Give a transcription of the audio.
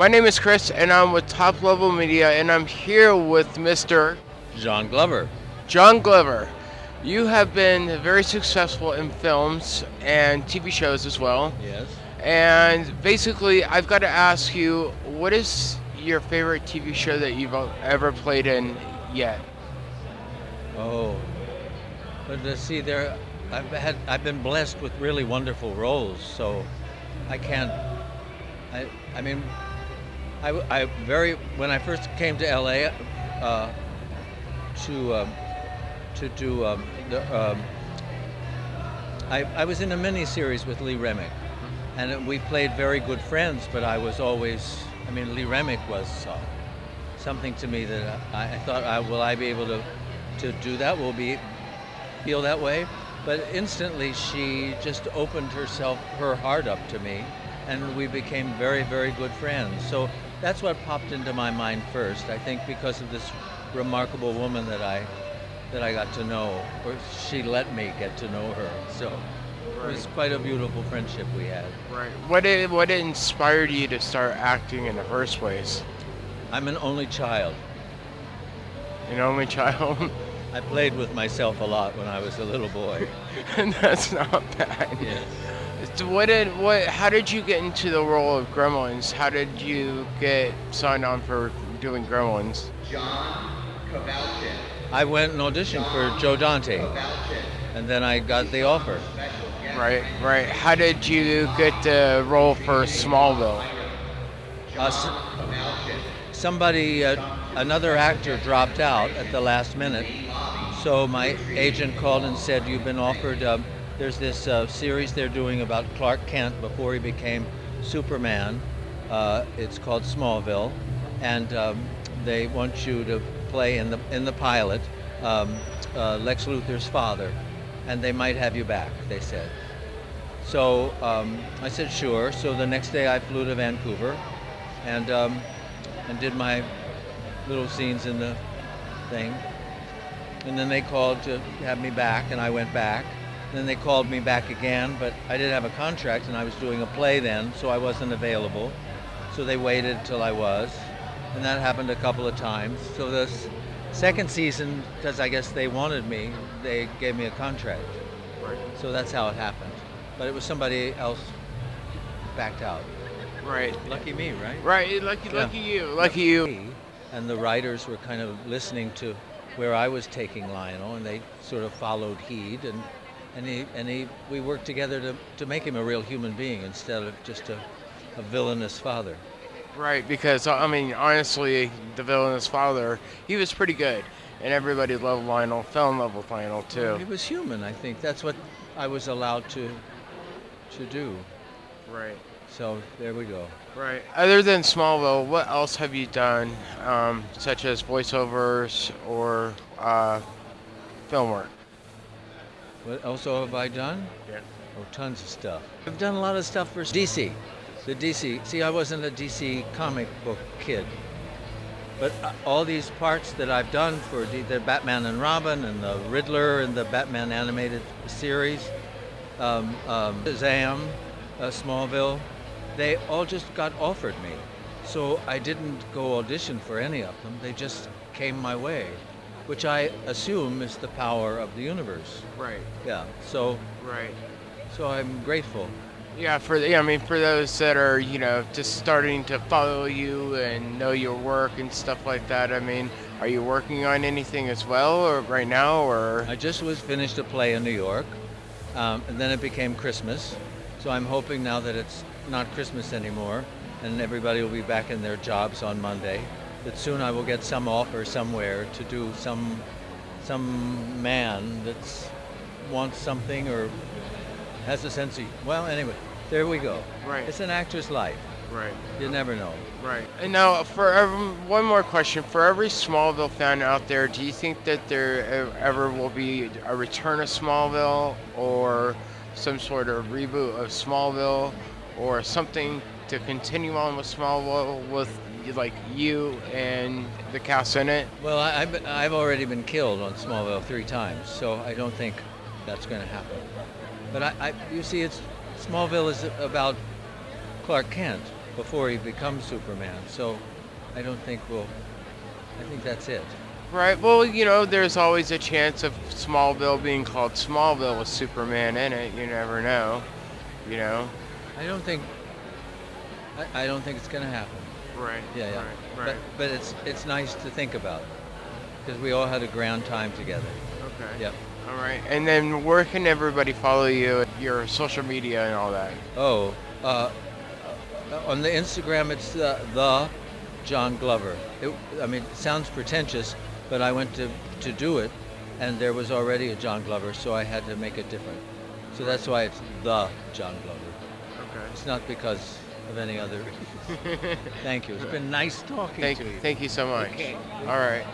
My name is Chris, and I'm with Top Level Media, and I'm here with Mr. John Glover. John Glover. You have been very successful in films and TV shows as well. Yes. And basically, I've got to ask you, what is your favorite TV show that you've ever played in yet? Oh, but to see there, I've had I've been blessed with really wonderful roles, so I can't. I I mean, I, I very when I first came to LA uh, to um, to do um, the. Um, I, I was in a mini series with Lee Remick, and we played very good friends. But I was always, I mean, Lee Remick was uh, something to me that I, I thought, I, will I be able to to do that? Will be feel that way? But instantly, she just opened herself, her heart up to me, and we became very, very good friends. So that's what popped into my mind first. I think because of this remarkable woman that I that I got to know, or she let me get to know her. So right. it was quite a beautiful friendship we had. Right. What did, what inspired you to start acting in the first place? I'm an only child. An only child. I played with myself a lot when I was a little boy. and that's not bad. Yes. So what did what? How did you get into the role of Gremlins? How did you get signed on for doing Gremlins? John Kowalczyk. I went and auditioned for Joe Dante, and then I got the offer. Right, right. How did you get the role for Smallville? Uh, somebody, uh, another actor dropped out at the last minute, so my agent called and said, "You've been offered." Um, there's this uh, series they're doing about Clark Kent before he became Superman. Uh, it's called Smallville, and um, they want you to play in the in the pilot um, uh, Lex Luthor's father, and they might have you back. They said. So um, I said sure. So the next day I flew to Vancouver, and um, and did my little scenes in the thing. And then they called to have me back, and I went back. Then they called me back again, but I didn't have a contract and I was doing a play then, so I wasn't available. So they waited till I was, and that happened a couple of times. So this second season, because I guess they wanted me, they gave me a contract. Right. So that's how it happened. But it was somebody else backed out. Right. Lucky me, right? Right. Lucky, Yeah. lucky you. Lucky you. And the writers were kind of listening to where I was taking Lionel, and they sort of followed heed, and and he and he we worked together to, to make him a real human being instead of just a, a villainous father. Right, because I mean, honestly, the villainous father, he was pretty good, and everybody loved Lionel. Fell in love with Lionel too. He was human. I think that's what I was allowed to to do. Right. So there we go. Right. Other than Smallville, what else have you done, um, such as voiceovers or uh, film work? What else have I done? Yeah. Oh, tons of stuff. I've done a lot of stuff for DC. The DC. See, I wasn't a DC comic book kid. But uh, all these parts that I've done for D- the Batman and Robin and the Riddler and the Batman animated series, um, um, Shazam, uh, Smallville, they all just got offered me. So I didn't go audition for any of them. They just came my way, which I assume is the power of the universe. Right. Yeah. So Right. so I'm grateful. Yeah, for the, yeah, I mean, for those that are you know just starting to follow you and know your work and stuff like that. I mean, are you working on anything as well, or right now, or I just was finished a play in New York, um, and then it became Christmas. So I'm hoping now that it's not Christmas anymore, and everybody will be back in their jobs on Monday. That soon I will get some offer somewhere to do some some man that's wants something or has a sense of well anyway there we go Right. it's an actor's life right? you never know Right. And now, for every, one more question, for every Smallville fan out there, do you think that there ever will be a return of Smallville, or some sort of reboot of Smallville, or something to continue on with Smallville with like you and the cast in it? Well, I, I've, I've already been killed on Smallville three times, so I don't think that's going to happen. But I, I, you see, it's Smallville is about Clark Kent, before he becomes Superman. So I don't think we'll. I think that's it. Right. Well, you know, there's always a chance of Smallville being called Smallville with Superman in it. You never know. You know. I don't think. I, I don't think it's going to happen. Right. Yeah, yeah. Right. But Right. but it's it's nice to think about because we all had a grand time together. okay. Yep. All right. And then where can everybody follow you? Your social media and all that. Oh, uh, uh, on the Instagram it's the, the John Glover. It, I mean, it sounds pretentious, but I went to to do it, and there was already a John Glover, so I had to make it different. So that's why it's the John Glover. Okay. It's not because of any other. Thank you. It's been nice talking Thank to you. Thank you so much. Okay. All right.